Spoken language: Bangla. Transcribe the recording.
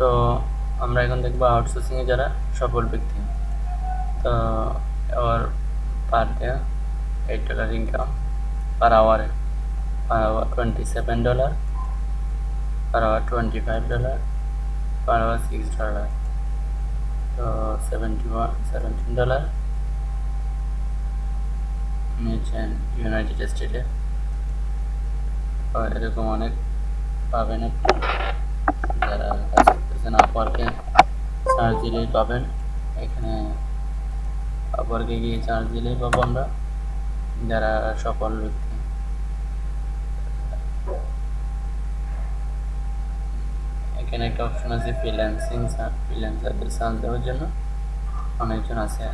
তো আমরা এখন দেখব আউটসোর্সিংয়ে যারা সফল ব্যক্তি। তো hour per day eight dollar income per আওয়ারে per hour twenty seven dollar per hour twenty five dollar per hour six dollar তো সেভেন্টি ওয়ান সেভেন্টিন ডলার নিয়েছেন ইউনাইটেড স্টেটে এরকম অনেক পাবেন আপনি। করতেছেন চার্জ দিলেই পাবেন। এখানে আপওয়ার্কে গিয়ে চার্জ দিলেই পাবো আমরা। যারা সকল ব্যক্তি। এখানে একটা অপশন আছে ফ্রিল্যান্সিং ফ্রিল্যান্সারদের চার্জ দেওয়ার জন্য। অনেকজন আছে।